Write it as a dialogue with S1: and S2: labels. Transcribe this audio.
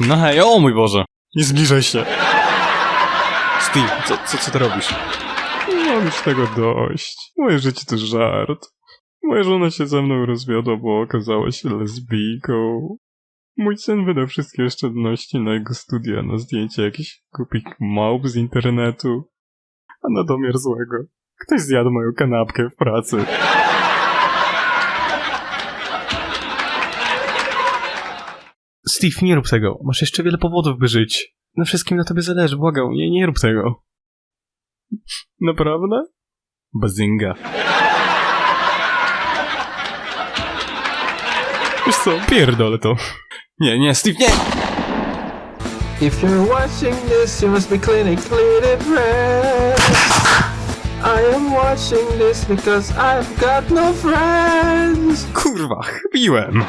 S1: No hej, o mój Boże! Nie zbliżaj się! Steve, co, co, co ty robisz?
S2: Mam już tego dość. Moje życie to żart. Moja żona się ze mną rozwiodła, bo okazała się lesbijką. Mój syn wydał wszystkie oszczędności na jego studia, na zdjęcie jakichś głupich małp z internetu. A na domiar złego, ktoś zjadł moją kanapkę w pracy.
S1: Steve, nie rób tego. Masz jeszcze wiele powodów, by żyć. Na wszystkim na tobie zależy, błagam. Nie, nie rób tego.
S2: Naprawdę?
S1: Bazinga.
S2: Wiesz co, pierdolę to.
S1: Nie, nie, Steve, nie!
S3: If you're watching this, you must be clinically depressed. I am watching this because I've got no friends.
S1: Kurwa, chybiłem.